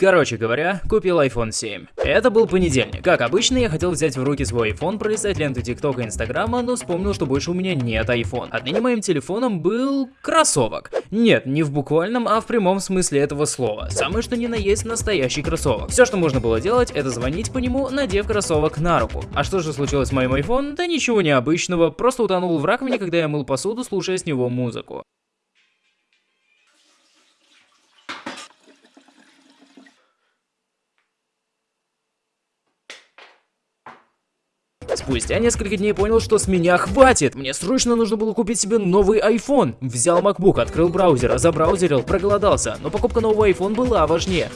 Короче говоря, купил iPhone 7. Это был понедельник. Как обычно, я хотел взять в руки свой iPhone, пролистать ленту ТикТока и Инстаграма, но вспомнил, что больше у меня нет iPhone. Отныне моим телефоном был кроссовок. Нет, не в буквальном, а в прямом смысле этого слова. Самое что ни на есть настоящий кроссовок. Все, что можно было делать, это звонить по нему, надев кроссовок на руку. А что же случилось с моим iPhone? Да ничего необычного, просто утонул в раковине, когда я мыл посуду, слушая с него музыку. Спустя несколько дней понял, что с меня хватит. Мне срочно нужно было купить себе новый iPhone. Взял MacBook, открыл браузер, забраузерил, проголодался. Но покупка нового iPhone была важнее.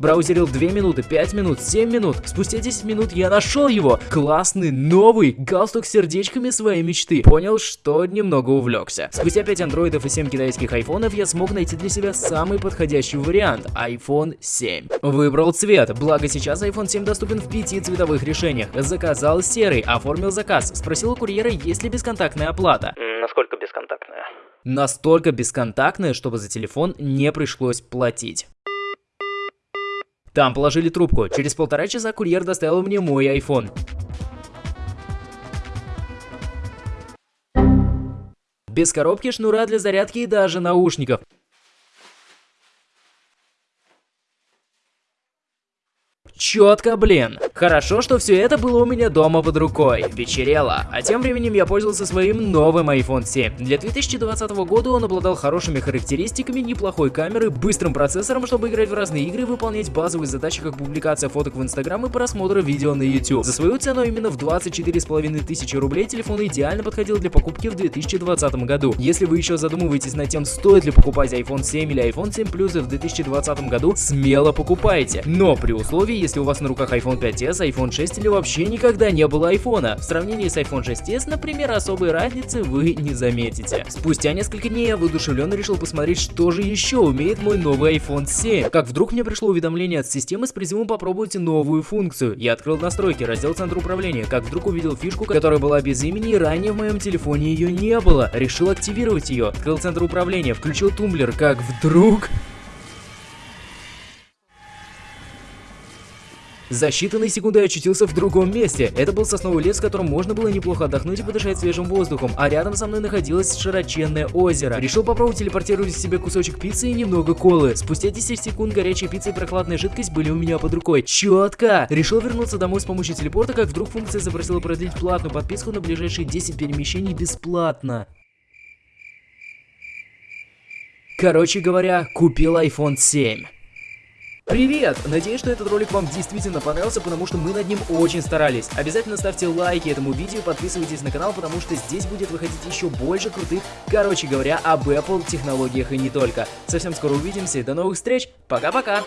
Браузерил 2 минуты, 5 минут, 7 минут. Спустя 10 минут я нашел его. Классный, новый, галстук с сердечками своей мечты. Понял, что немного увлекся. Спустя 5 андроидов и 7 китайских айфонов я смог найти для себя самый подходящий вариант. iPhone 7. Выбрал цвет, благо сейчас iPhone 7 доступен в 5 цветовых решениях. Заказал серый, оформил заказ. Спросил у курьера, есть ли бесконтактная оплата. Насколько бесконтактная? Настолько бесконтактная, чтобы за телефон не пришлось платить. Там положили трубку. Через полтора часа курьер доставил мне мой iPhone. Без коробки, шнура для зарядки и даже наушников. Четко, блин. Хорошо, что все это было у меня дома под рукой. Вечерело. А тем временем я пользовался своим новым iPhone 7. Для 2020 года он обладал хорошими характеристиками, неплохой камерой, быстрым процессором, чтобы играть в разные игры выполнять базовые задачи, как публикация фоток в Instagram и просмотр видео на YouTube. За свою цену именно в 24,5 тысячи рублей телефон идеально подходил для покупки в 2020 году. Если вы еще задумываетесь над тем, стоит ли покупать iPhone 7 или iPhone 7 Plus в 2020 году, смело покупайте. Но при условии, если у вас на руках iPhone 5s, iPhone 6 или вообще никогда не было iPhone. В сравнении с iPhone 6s, например, особой разницы вы не заметите. Спустя несколько дней я воодушевленно решил посмотреть, что же еще умеет мой новый iPhone 7. Как вдруг мне пришло уведомление от системы с призывом попробуйте новую функцию. Я открыл настройки, раздел центра управления, как вдруг увидел фишку, которая была без имени и ранее в моем телефоне ее не было. Решил активировать ее, открыл центр управления, включил тумблер, как вдруг... За считанные секунды я очутился в другом месте. Это был сосновый лес, в котором можно было неплохо отдохнуть и подышать свежим воздухом, а рядом со мной находилось широченное озеро. Решил попробовать телепортировать себе кусочек пиццы и немного колы. Спустя 10 секунд горячая пицца и прохладная жидкость были у меня под рукой. Четко! Решил вернуться домой с помощью телепорта, как вдруг функция запросила продлить платную подписку на ближайшие 10 перемещений бесплатно. Короче говоря, купил iPhone 7. Привет! Надеюсь, что этот ролик вам действительно понравился, потому что мы над ним очень старались. Обязательно ставьте лайки этому видео, подписывайтесь на канал, потому что здесь будет выходить еще больше крутых, короче говоря, об Apple технологиях и не только. Совсем скоро увидимся, до новых встреч, пока-пока!